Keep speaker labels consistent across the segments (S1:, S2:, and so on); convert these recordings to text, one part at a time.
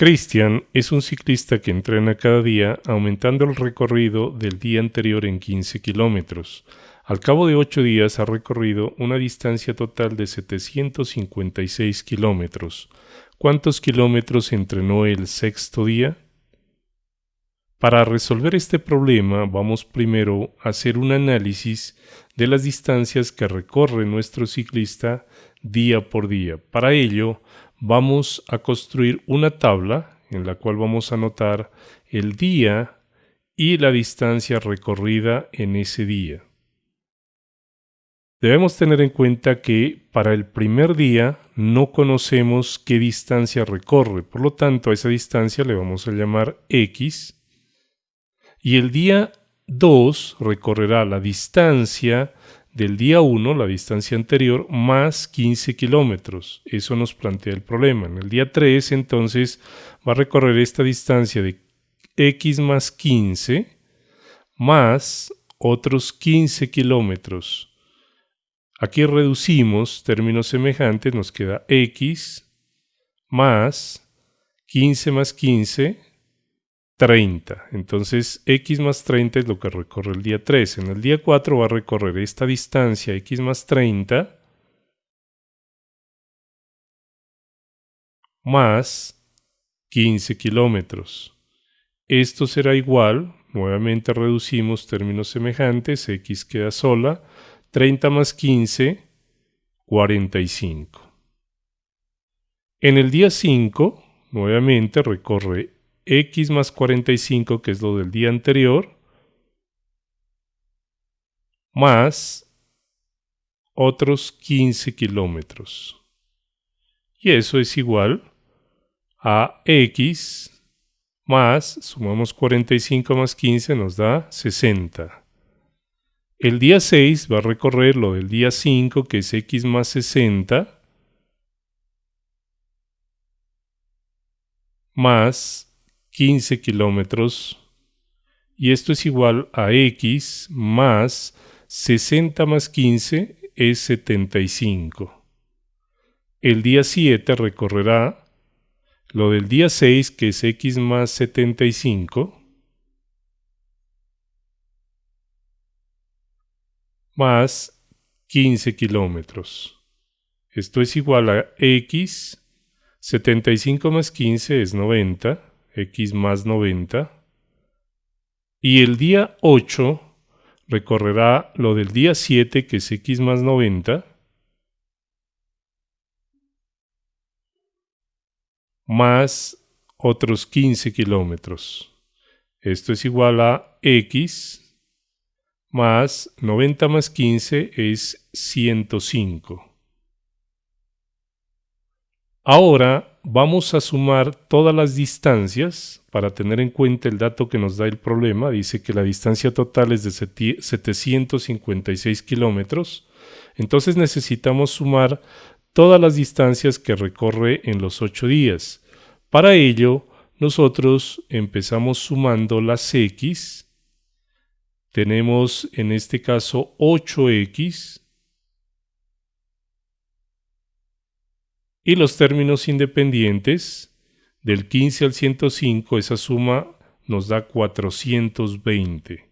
S1: Christian es un ciclista que entrena cada día aumentando el recorrido del día anterior en 15 kilómetros. Al cabo de 8 días ha recorrido una distancia total de 756 kilómetros. ¿Cuántos kilómetros entrenó el sexto día? Para resolver este problema vamos primero a hacer un análisis de las distancias que recorre nuestro ciclista día por día. Para ello vamos a construir una tabla en la cual vamos a anotar el día y la distancia recorrida en ese día. Debemos tener en cuenta que para el primer día no conocemos qué distancia recorre, por lo tanto a esa distancia le vamos a llamar x y el día 2 recorrerá la distancia del día 1, la distancia anterior, más 15 kilómetros. Eso nos plantea el problema. En el día 3, entonces, va a recorrer esta distancia de x más 15 más otros 15 kilómetros. Aquí reducimos términos semejantes, nos queda x más 15 más 15 30. Entonces x más 30 es lo que recorre el día 3. En el día 4 va a recorrer esta distancia x más 30 más 15 kilómetros. Esto será igual, nuevamente reducimos términos semejantes, x queda sola, 30 más 15, 45. En el día 5, nuevamente recorre x más 45, que es lo del día anterior, más otros 15 kilómetros. Y eso es igual a x más, sumamos 45 más 15, nos da 60. El día 6 va a recorrer lo del día 5, que es x más 60, más 15 kilómetros y esto es igual a x más 60 más 15 es 75. El día 7 recorrerá lo del día 6 que es x más 75 más 15 kilómetros. Esto es igual a x 75 más 15 es 90 x más 90. Y el día 8 recorrerá lo del día 7, que es x más 90, más otros 15 kilómetros. Esto es igual a x más 90 más 15 es 105. Ahora vamos a sumar todas las distancias para tener en cuenta el dato que nos da el problema. Dice que la distancia total es de 756 kilómetros. Entonces necesitamos sumar todas las distancias que recorre en los 8 días. Para ello, nosotros empezamos sumando las x. Tenemos en este caso 8x Y los términos independientes, del 15 al 105, esa suma nos da 420.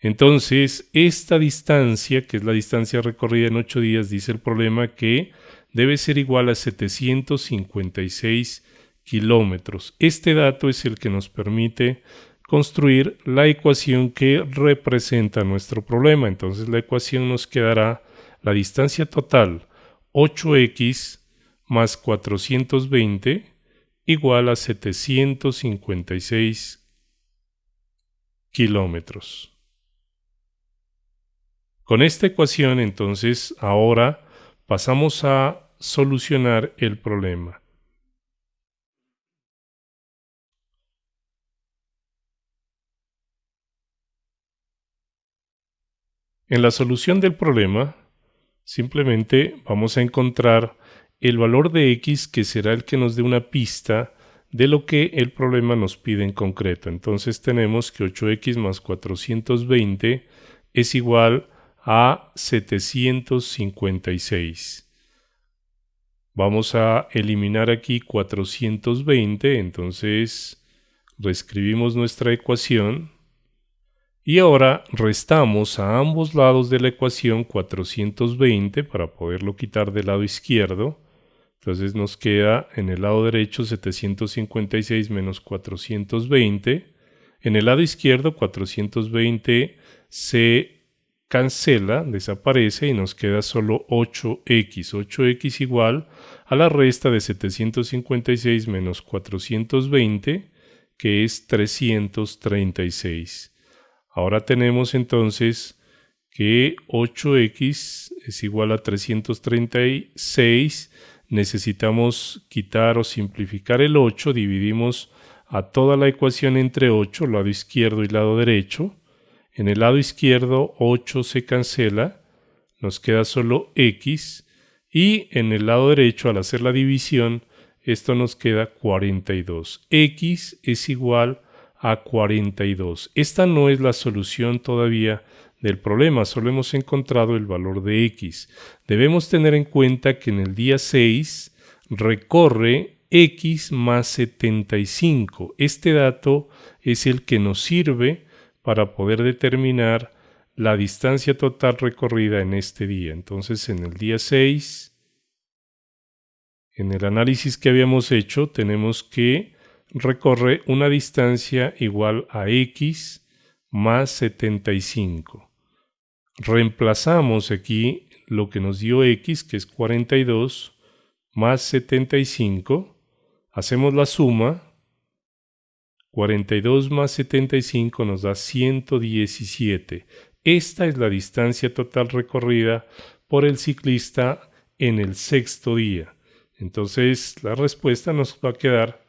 S1: Entonces, esta distancia, que es la distancia recorrida en 8 días, dice el problema que debe ser igual a 756 kilómetros. Este dato es el que nos permite construir la ecuación que representa nuestro problema. Entonces la ecuación nos quedará la distancia total 8x más 420 igual a 756 kilómetros. Con esta ecuación entonces ahora pasamos a solucionar el problema. En la solución del problema simplemente vamos a encontrar el valor de x que será el que nos dé una pista de lo que el problema nos pide en concreto. Entonces tenemos que 8x más 420 es igual a 756. Vamos a eliminar aquí 420, entonces reescribimos nuestra ecuación y ahora restamos a ambos lados de la ecuación 420 para poderlo quitar del lado izquierdo. Entonces nos queda en el lado derecho 756 menos 420. En el lado izquierdo 420 se cancela, desaparece y nos queda solo 8x. 8x igual a la resta de 756 menos 420, que es 336. Ahora tenemos entonces que 8x es igual a 336. Necesitamos quitar o simplificar el 8. Dividimos a toda la ecuación entre 8, lado izquierdo y lado derecho. En el lado izquierdo 8 se cancela, nos queda solo x y en el lado derecho al hacer la división esto nos queda 42. x es igual a 42. Esta no es la solución todavía del problema, solo hemos encontrado el valor de x. Debemos tener en cuenta que en el día 6 recorre x más 75. Este dato es el que nos sirve para poder determinar la distancia total recorrida en este día. Entonces, en el día 6, en el análisis que habíamos hecho, tenemos que recorre una distancia igual a x más 75. Reemplazamos aquí lo que nos dio x, que es 42, más 75. Hacemos la suma 42 más 75 nos da 117. Esta es la distancia total recorrida por el ciclista en el sexto día. Entonces la respuesta nos va a quedar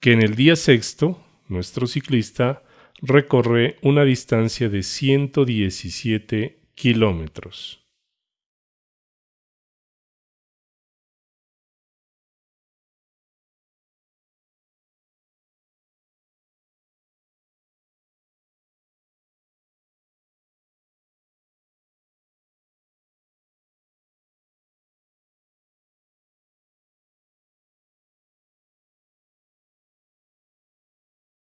S1: que en el día sexto nuestro ciclista recorre una distancia de 117 kilómetros.